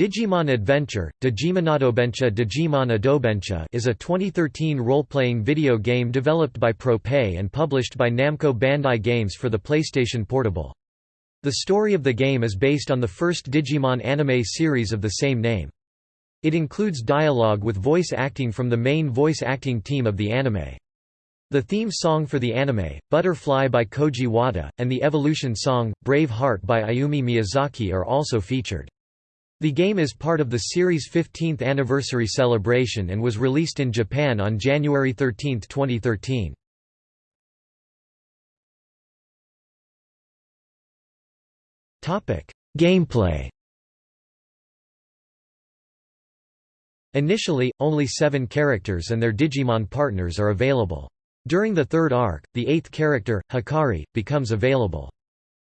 Digimon Adventure, Digimanadobencha Digimon Adobencha is a 2013 role-playing video game developed by Prope and published by Namco Bandai Games for the PlayStation Portable. The story of the game is based on the first Digimon anime series of the same name. It includes dialogue with voice acting from the main voice acting team of the anime. The theme song for the anime, Butterfly by Koji Wada, and the Evolution song, Brave Heart by Ayumi Miyazaki are also featured. The game is part of the series' 15th anniversary celebration and was released in Japan on January 13, 2013. Gameplay Initially, only seven characters and their Digimon partners are available. During the third arc, the eighth character, Hikari, becomes available.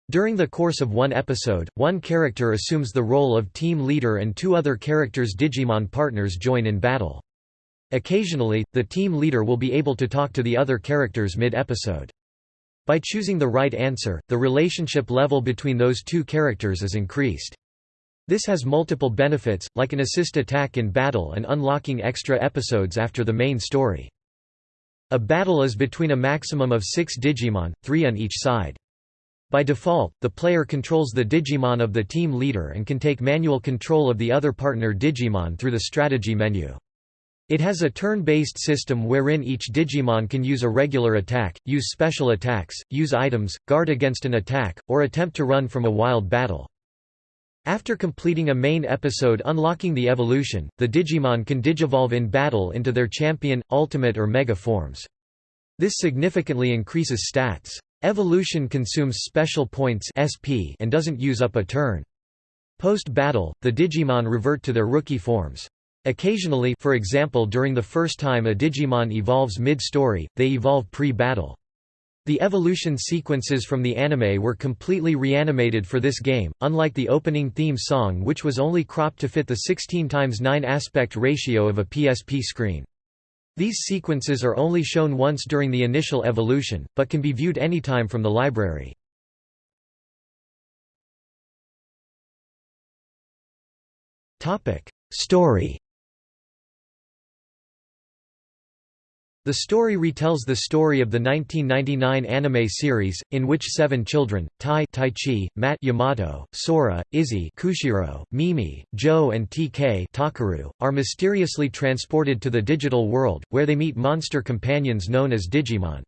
During the course of one episode, one character assumes the role of team leader and two other characters' Digimon partners join in battle. Occasionally, the team leader will be able to talk to the other characters mid-episode. By choosing the right answer, the relationship level between those two characters is increased. This has multiple benefits, like an assist attack in battle and unlocking extra episodes after the main story. A battle is between a maximum of six Digimon, three on each side. By default, the player controls the Digimon of the team leader and can take manual control of the other partner Digimon through the strategy menu. It has a turn-based system wherein each Digimon can use a regular attack, use special attacks, use items, guard against an attack, or attempt to run from a wild battle. After completing a main episode unlocking the evolution, the Digimon can digivolve in battle into their champion, ultimate or mega forms. This significantly increases stats. Evolution consumes special points SP and doesn't use up a turn. Post-battle, the Digimon revert to their rookie forms. Occasionally for example during the first time a Digimon evolves mid-story, they evolve pre-battle. The evolution sequences from the anime were completely reanimated for this game, unlike the opening theme song which was only cropped to fit the 16 x 9 aspect ratio of a PSP screen. These sequences are only shown once during the initial evolution, but can be viewed anytime from the library. Story The story retells the story of the 1999 anime series, in which seven children, Tai Taichi, Matt Yamato, Sora, Izzy Koushiro, Mimi, Joe and TK Takeru, are mysteriously transported to the digital world, where they meet monster companions known as Digimon.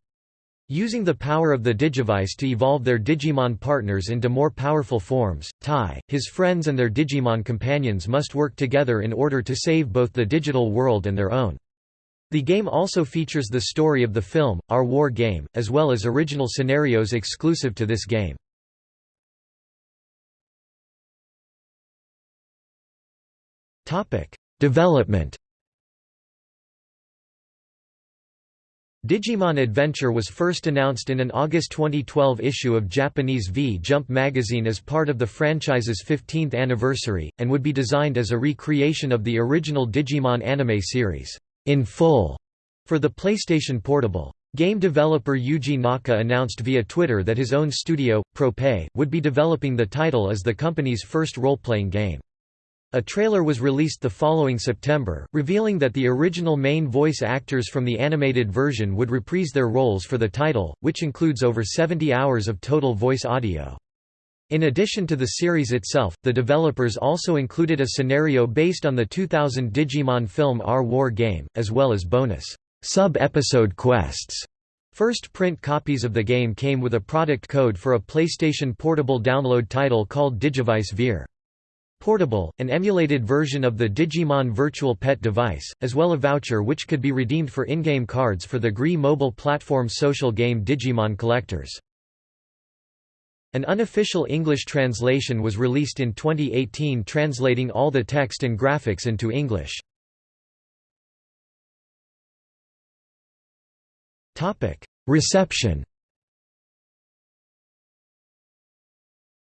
Using the power of the Digivice to evolve their Digimon partners into more powerful forms, Tai, his friends and their Digimon companions must work together in order to save both the digital world and their own. The game also features the story of the film, Our War Game, as well as original scenarios exclusive to this game. Development Digimon Adventure was first announced in an August 2012 issue of Japanese V-Jump magazine as part of the franchise's 15th anniversary, and would be designed as a recreation of the original Digimon anime series in full for the PlayStation Portable. Game developer Yuji Naka announced via Twitter that his own studio, Prope, would be developing the title as the company's first role-playing game. A trailer was released the following September, revealing that the original main voice actors from the animated version would reprise their roles for the title, which includes over 70 hours of total voice audio. In addition to the series itself, the developers also included a scenario based on the 2000 Digimon film Our War Game, as well as bonus sub-episode quests. First print copies of the game came with a product code for a PlayStation Portable download title called Digivice Ver. Portable, an emulated version of the Digimon Virtual Pet device, as well as a voucher which could be redeemed for in-game cards for the GREE mobile platform social game Digimon Collectors. An unofficial English translation was released in 2018 translating all the text and graphics into English. Reception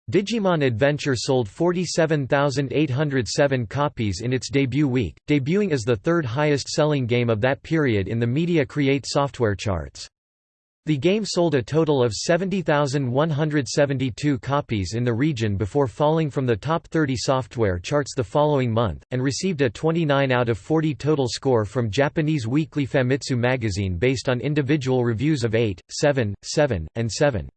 Digimon Adventure sold 47,807 copies in its debut week, debuting as the third highest selling game of that period in the Media Create software charts. The game sold a total of 70,172 copies in the region before falling from the top 30 software charts the following month, and received a 29 out of 40 total score from Japanese weekly Famitsu magazine based on individual reviews of 8, 7, 7, and 7.